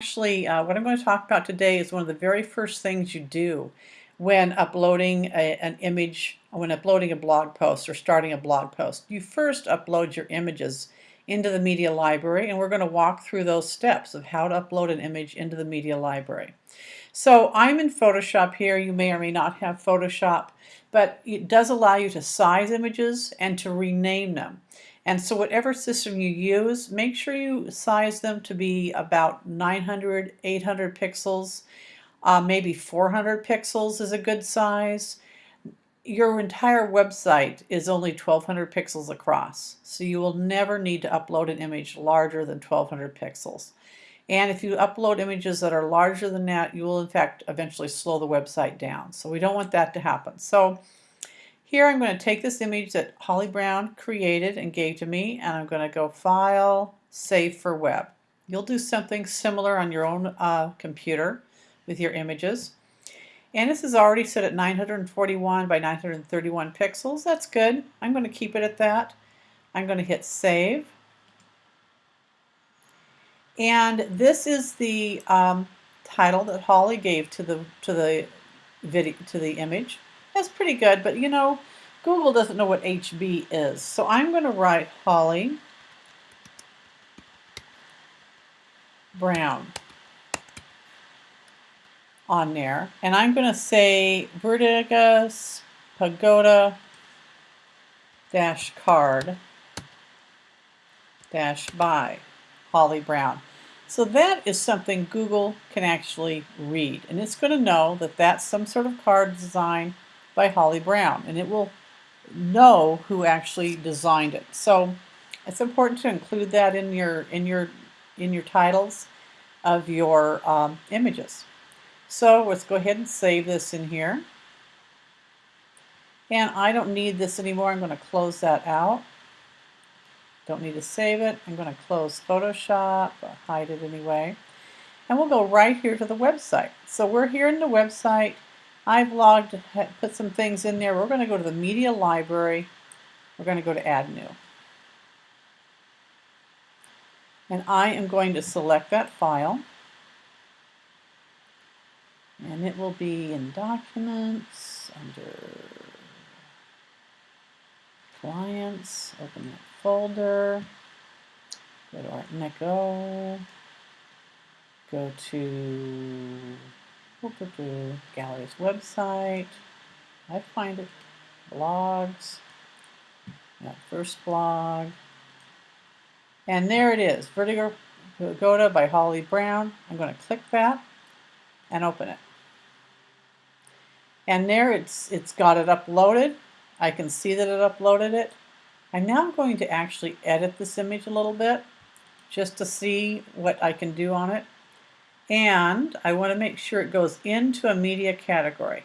Actually, uh, what I'm going to talk about today is one of the very first things you do when uploading a, an image, when uploading a blog post or starting a blog post. You first upload your images into the media library and we're going to walk through those steps of how to upload an image into the media library. So I'm in Photoshop here. You may or may not have Photoshop, but it does allow you to size images and to rename them. And so whatever system you use, make sure you size them to be about 900, 800 pixels. Uh, maybe 400 pixels is a good size. Your entire website is only 1200 pixels across, so you will never need to upload an image larger than 1200 pixels. And if you upload images that are larger than that, you will in fact eventually slow the website down. So we don't want that to happen. So here I'm going to take this image that Holly Brown created and gave to me and I'm going to go File, Save for Web. You'll do something similar on your own uh, computer with your images. And this is already set at 941 by 931 pixels. That's good. I'm going to keep it at that. I'm going to hit Save. And this is the um, title that Holly gave to the to the video to the image. That's pretty good, but you know, Google doesn't know what HB is. So I'm going to write Holly Brown on there. And I'm going to say Vertigo Pagoda dash card dash by Holly Brown. So that is something Google can actually read. And it's going to know that that's some sort of card design by Holly Brown, and it will know who actually designed it. So it's important to include that in your in your in your titles of your um, images. So let's go ahead and save this in here. And I don't need this anymore. I'm going to close that out. Don't need to save it. I'm going to close Photoshop, hide it anyway. And we'll go right here to the website. So we're here in the website. I've logged, put some things in there. We're going to go to the media library. We're going to go to add new. And I am going to select that file. And it will be in documents under clients, open that folder, go to Art Neko, go to gallery's website. I find it blogs. That first blog. And there it is, Vertigo Pagoda by Holly Brown. I'm going to click that and open it. And there it's it's got it uploaded. I can see that it uploaded it. I'm now going to actually edit this image a little bit just to see what I can do on it and I want to make sure it goes into a media category.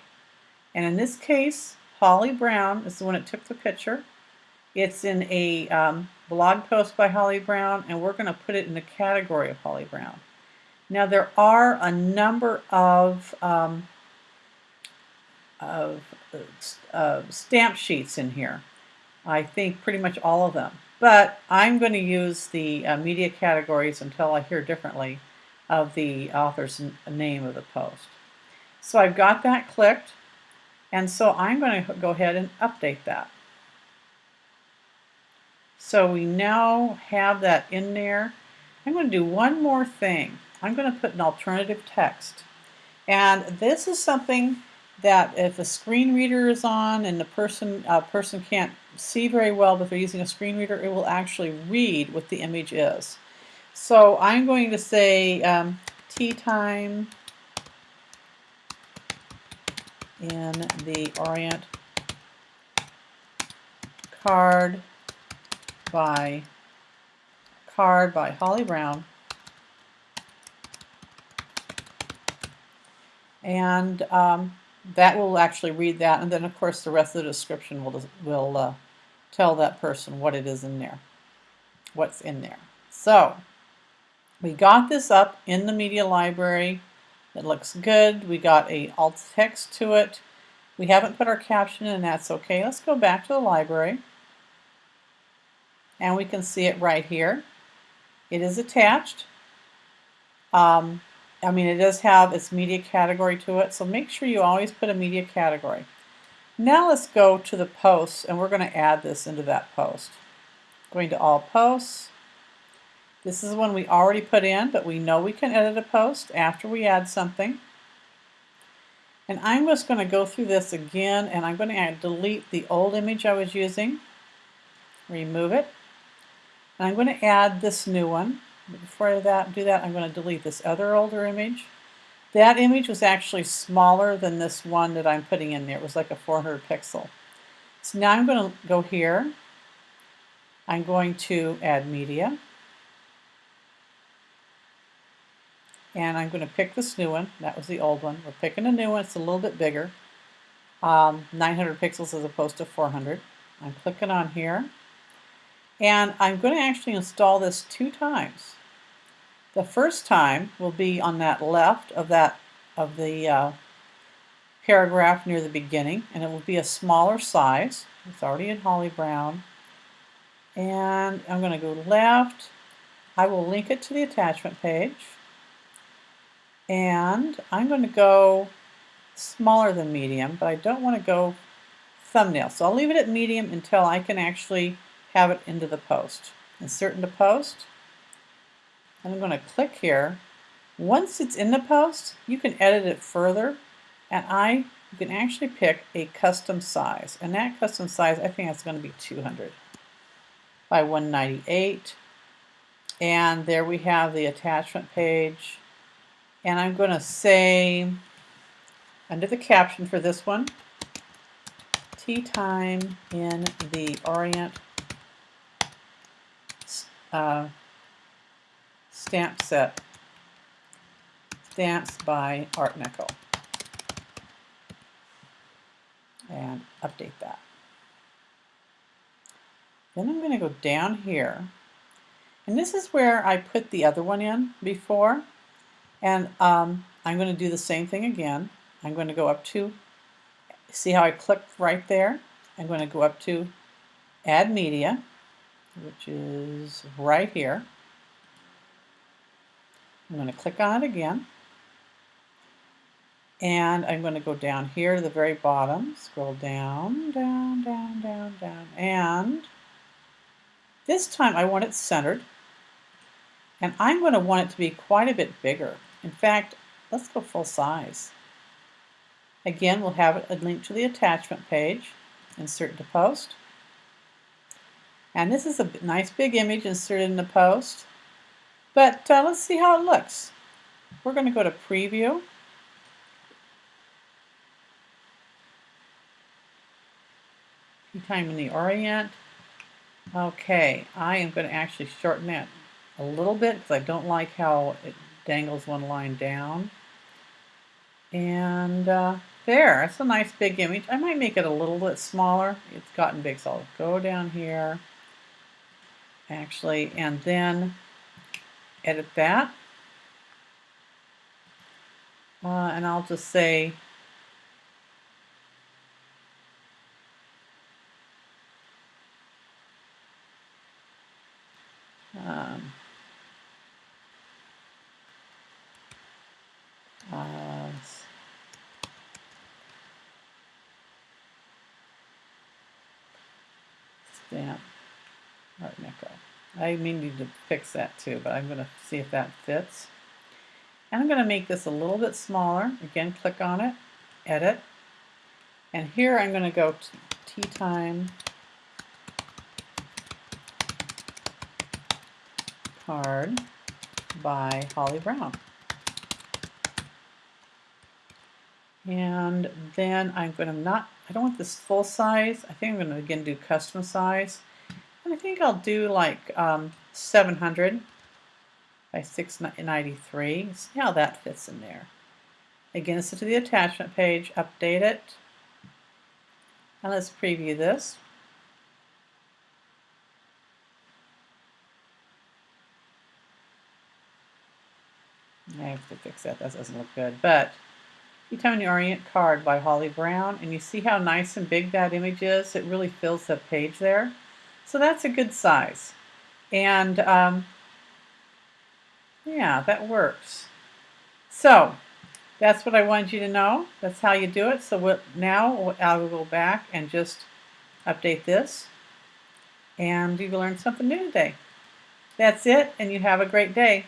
And in this case, Holly Brown is the one that took the picture. It's in a um, blog post by Holly Brown, and we're going to put it in the category of Holly Brown. Now there are a number of, um, of uh, stamp sheets in here. I think pretty much all of them. But I'm going to use the uh, media categories until I hear differently of the author's name of the post. So I've got that clicked, and so I'm going to go ahead and update that. So we now have that in there. I'm going to do one more thing. I'm going to put an alternative text. And this is something that if a screen reader is on and the person uh, person can't see very well but they're using a screen reader, it will actually read what the image is. So I'm going to say um, tea time in the Orient card by card by Holly Brown. And um, that will actually read that and then of course the rest of the description will will uh, tell that person what it is in there what's in there. So we got this up in the media library. It looks good. We got a alt text to it. We haven't put our caption in, that's okay. Let's go back to the library. And we can see it right here. It is attached. Um, I mean, it does have its media category to it, so make sure you always put a media category. Now let's go to the posts, and we're going to add this into that post. Going to all posts. This is one we already put in, but we know we can edit a post after we add something. And I'm just going to go through this again, and I'm going to add, delete the old image I was using, remove it, and I'm going to add this new one. Before I do that, I'm going to delete this other older image. That image was actually smaller than this one that I'm putting in there. It was like a 400 pixel. So now I'm going to go here. I'm going to add media. And I'm going to pick this new one. That was the old one. We're picking a new one. It's a little bit bigger. Um, 900 pixels as opposed to 400. I'm clicking on here. And I'm going to actually install this two times. The first time will be on that left of that of the uh, paragraph near the beginning, and it will be a smaller size. It's already in Holly Brown. And I'm going to go left. I will link it to the attachment page. And I'm going to go smaller than medium, but I don't want to go thumbnail. So I'll leave it at medium until I can actually have it into the post. Insert into post. I'm going to click here. Once it's in the post, you can edit it further. And I can actually pick a custom size. And that custom size, I think it's going to be 200 by 198. And there we have the attachment page. And I'm going to say, under the caption for this one, tea time in the Orient uh, stamp set, stamps by Art Deco. And update that. Then I'm going to go down here. And this is where I put the other one in before. And um, I'm going to do the same thing again. I'm going to go up to, see how I click right there? I'm going to go up to Add Media, which is right here. I'm going to click on it again. And I'm going to go down here to the very bottom, scroll down, down, down, down, down, and this time I want it centered. And I'm going to want it to be quite a bit bigger. In fact, let's go full size. Again, we'll have a link to the attachment page, insert to post. And this is a nice big image inserted in the post. But uh, let's see how it looks. We're going to go to preview. Time in the Orient. Okay, I am going to actually shorten that a little bit because I don't like how it dangles one line down. And uh, there, that's a nice big image. I might make it a little bit smaller. It's gotten big, so I'll go down here, actually, and then edit that. Uh, and I'll just say um, stamp Art Deco. I may need to fix that too, but I'm going to see if that fits. And I'm going to make this a little bit smaller. Again, click on it, edit. And here I'm going to go to tea time card by Holly Brown. And then I'm going to not, I don't want this full size. I think I'm going to again do custom size. And I think I'll do like um, 700 by 693. See how that fits in there. Again, this is to the attachment page, update it. And let's preview this. I have to fix that, that doesn't look good. But you Orient card by Holly Brown, and you see how nice and big that image is? It really fills the page there. So that's a good size. And um, Yeah, that works. So that's what I wanted you to know. That's how you do it. So now I will go back and just update this and you learned something new today. That's it and you have a great day.